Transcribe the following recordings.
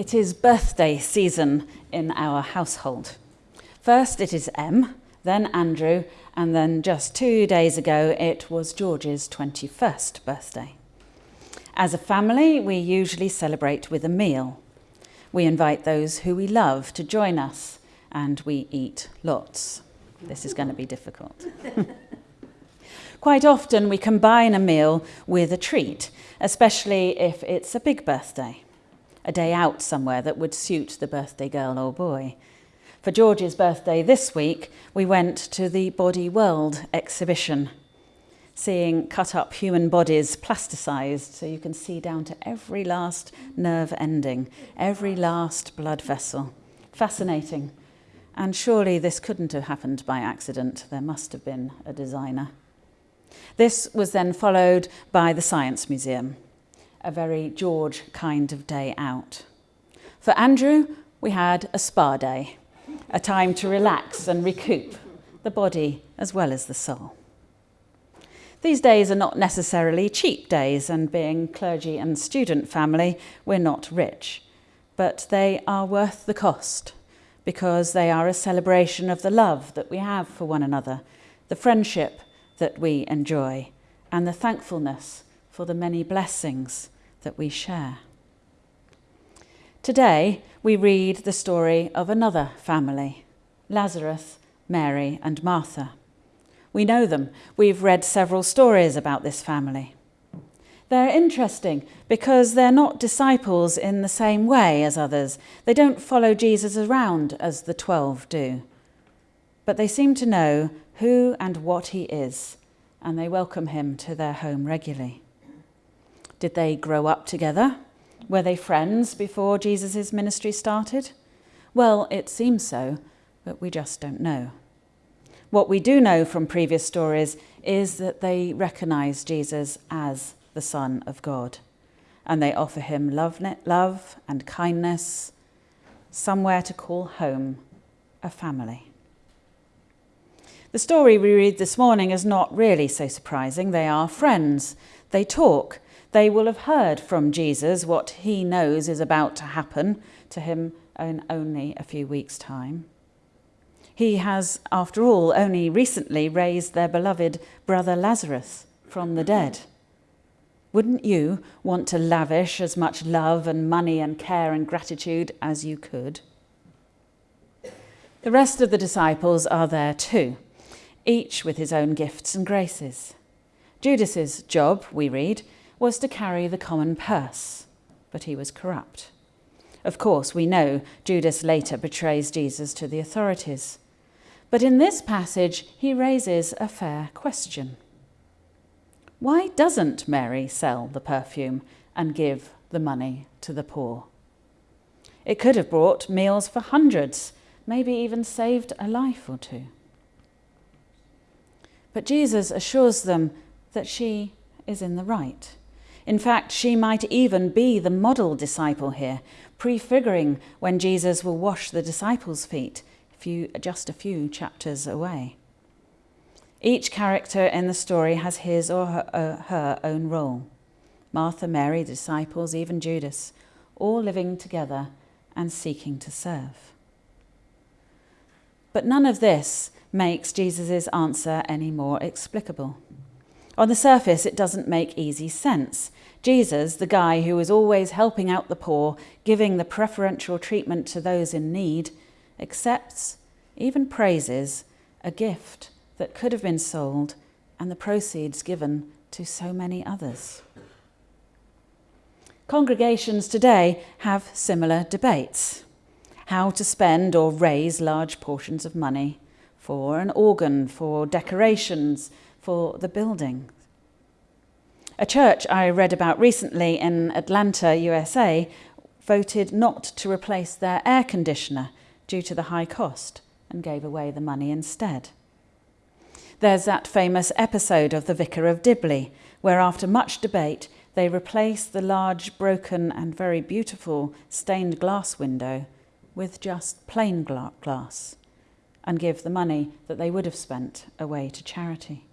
It is birthday season in our household. First it is Em, then Andrew, and then just two days ago it was George's 21st birthday. As a family, we usually celebrate with a meal. We invite those who we love to join us, and we eat lots. This is going to be difficult. Quite often, we combine a meal with a treat, especially if it's a big birthday, a day out somewhere that would suit the birthday girl or boy. For George's birthday this week, we went to the Body World exhibition seeing cut up human bodies plasticized so you can see down to every last nerve ending, every last blood vessel. Fascinating. And surely this couldn't have happened by accident. There must have been a designer. This was then followed by the Science Museum, a very George kind of day out. For Andrew, we had a spa day, a time to relax and recoup the body as well as the soul. These days are not necessarily cheap days, and being clergy and student family, we're not rich. But they are worth the cost because they are a celebration of the love that we have for one another, the friendship that we enjoy, and the thankfulness for the many blessings that we share. Today, we read the story of another family Lazarus, Mary, and Martha. We know them. We've read several stories about this family. They're interesting because they're not disciples in the same way as others. They don't follow Jesus around as the twelve do. But they seem to know who and what he is, and they welcome him to their home regularly. Did they grow up together? Were they friends before Jesus' ministry started? Well, it seems so, but we just don't know. What we do know from previous stories is that they recognize Jesus as the Son of God and they offer him love, love and kindness, somewhere to call home, a family. The story we read this morning is not really so surprising. They are friends. They talk. They will have heard from Jesus what he knows is about to happen to him in only a few weeks' time. He has, after all, only recently raised their beloved brother Lazarus from the dead. Wouldn't you want to lavish as much love and money and care and gratitude as you could? The rest of the disciples are there too, each with his own gifts and graces. Judas's job, we read, was to carry the common purse, but he was corrupt. Of course, we know Judas later betrays Jesus to the authorities. But in this passage, he raises a fair question. Why doesn't Mary sell the perfume and give the money to the poor? It could have brought meals for hundreds, maybe even saved a life or two. But Jesus assures them that she is in the right. In fact, she might even be the model disciple here, prefiguring when Jesus will wash the disciples' feet few, just a few chapters away. Each character in the story has his or her, uh, her own role. Martha, Mary, the disciples, even Judas, all living together and seeking to serve. But none of this makes Jesus' answer any more explicable. On the surface, it doesn't make easy sense. Jesus, the guy who is always helping out the poor, giving the preferential treatment to those in need, accepts, even praises, a gift that could have been sold and the proceeds given to so many others. Congregations today have similar debates how to spend or raise large portions of money for an organ, for decorations, for the building. A church I read about recently in Atlanta, USA, voted not to replace their air conditioner due to the high cost and gave away the money instead. There's that famous episode of The Vicar of Dibley, where after much debate, they replace the large, broken, and very beautiful stained glass window with just plain glass and give the money that they would have spent away to charity.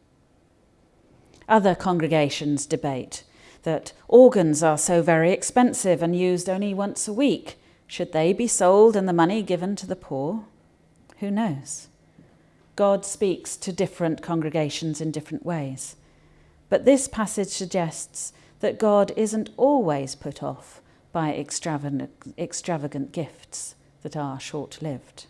Other congregations debate that organs are so very expensive and used only once a week Should they be sold and the money given to the poor? Who knows? God speaks to different congregations in different ways. But this passage suggests that God isn't always put off by extravagant, extravagant gifts that are short lived.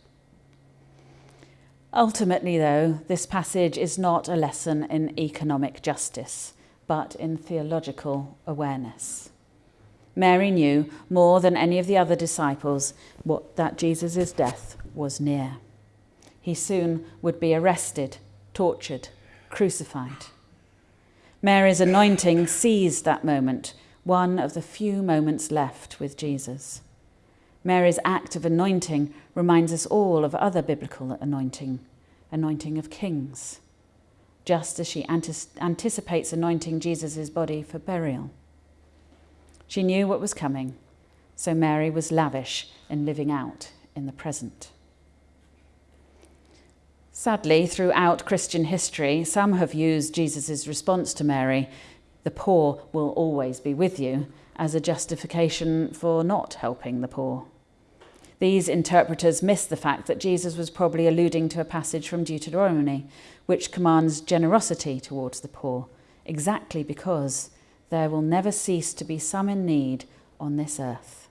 Ultimately, though, this passage is not a lesson in economic justice, but in theological awareness. Mary knew more than any of the other disciples what, that Jesus' death was near. He soon would be arrested, tortured, crucified. Mary's anointing seized that moment, one of the few moments left with Jesus. Mary's act of anointing reminds us all of other biblical anointing, anointing of kings, just as she anticipates anointing Jesus' body for burial. She knew what was coming, so Mary was lavish in living out in the present. Sadly, throughout Christian history, some have used Jesus' response to Mary, the poor will always be with you, as a justification for not helping the poor. These interpreters miss the fact that Jesus was probably alluding to a passage from Deuteronomy, which commands generosity towards the poor, exactly because there will never cease to be some in need on this earth.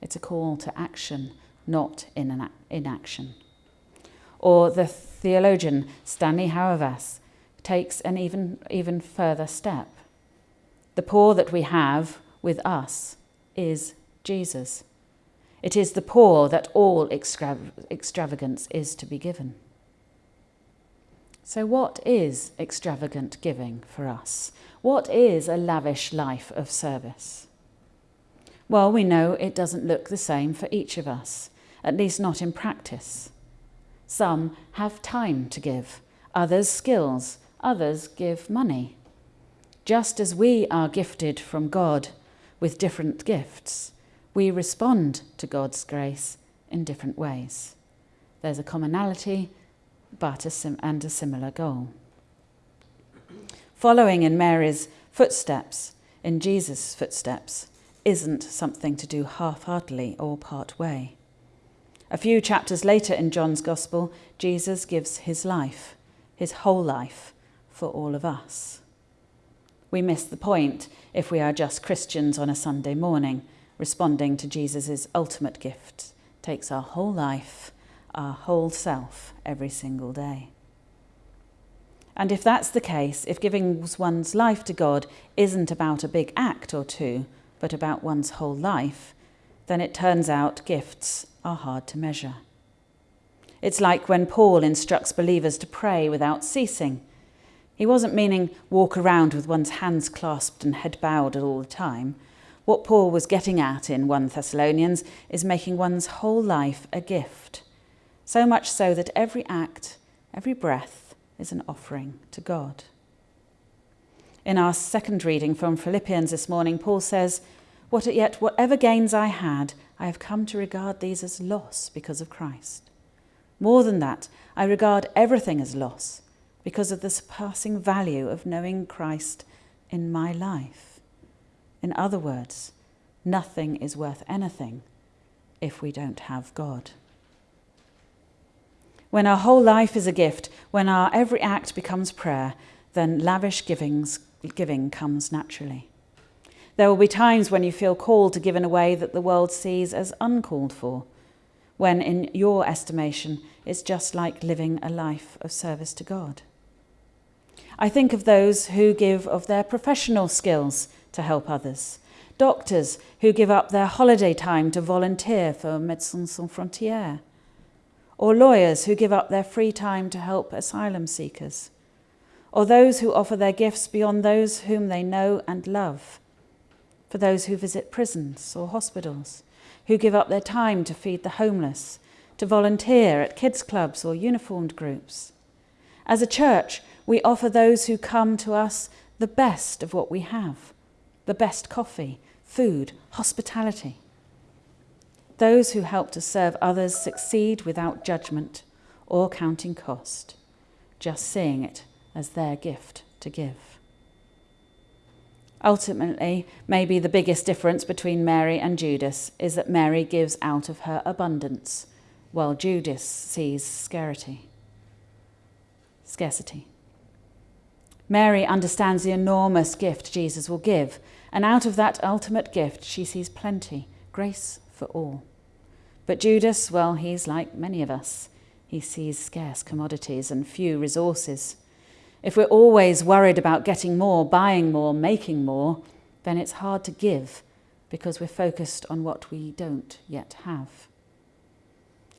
It's a call to action, not in inaction. Or the theologian Stanley Hauerwas takes an even, even further step. The poor that we have with us is Jesus. It is the poor that all extravagance is to be given. So, what is extravagant giving for us? What is a lavish life of service? Well, we know it doesn't look the same for each of us, at least not in practice. Some have time to give, others skills, others give money. Just as we are gifted from God with different gifts, we respond to God's grace in different ways. There's a commonality but a and a similar goal. Following in Mary's footsteps, in Jesus' footsteps, isn't something to do half heartedly or part way. A few chapters later in John's Gospel, Jesus gives his life, his whole life, for all of us. We miss the point if we are just Christians on a Sunday morning responding to Jesus' ultimate gift takes our whole life, our whole self, every single day. And if that's the case, if giving one's life to God isn't about a big act or two, but about one's whole life, then it turns out gifts are hard to measure. It's like when Paul instructs believers to pray without ceasing. He wasn't meaning walk around with one's hands clasped and head bowed all the time. What Paul was getting at in 1 Thessalonians is making one's whole life a gift, so much so that every act, every breath is an offering to God. In our second reading from Philippians this morning, Paul says, what, Yet whatever gains I had, I have come to regard these as loss because of Christ. More than that, I regard everything as loss because of the surpassing value of knowing Christ in my life. In other words, nothing is worth anything if we don't have God. When our whole life is a gift, when our every act becomes prayer, then lavish givings, giving comes naturally. There will be times when you feel called to give in a way that the world sees as uncalled for, when, in your estimation, it's just like living a life of service to God. I think of those who give of their professional skills to help others. Doctors who give up their holiday time to volunteer for Médecins Sans Frontières. Or lawyers who give up their free time to help asylum seekers. Or those who offer their gifts beyond those whom they know and love. For those who visit prisons or hospitals, who give up their time to feed the homeless, to volunteer at kids' clubs or uniformed groups. As a church, we offer those who come to us the best of what we have the best coffee, food, hospitality. Those who help to serve others succeed without judgment or counting cost, just seeing it as their gift to give. Ultimately, maybe the biggest difference between Mary and Judas is that Mary gives out of her abundance, while Judas sees scarcity. Scarcity. Mary understands the enormous gift Jesus will give, and out of that ultimate gift, she sees plenty, grace for all. But Judas, well, he's like many of us. He sees scarce commodities and few resources. If we're always worried about getting more, buying more, making more, then it's hard to give because we're focused on what we don't yet have.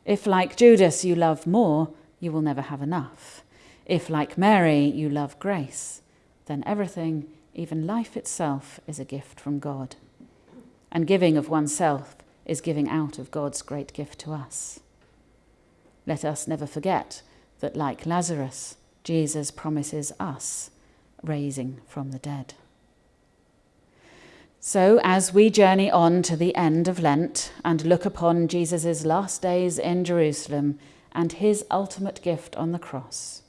If, like Judas, you love more, you will never have enough. If, like Mary, you love grace, then everything, even life itself, is a gift from God. And giving of oneself is giving out of God's great gift to us. Let us never forget that, like Lazarus, Jesus promises us raising from the dead. So, as we journey on to the end of Lent and look upon Jesus' last days in Jerusalem and his ultimate gift on the cross,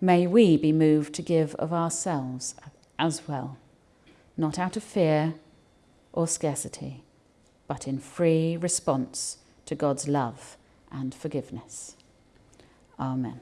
may we be moved to give of ourselves as well, not out of fear or scarcity, but in free response to God's love and forgiveness. Amen.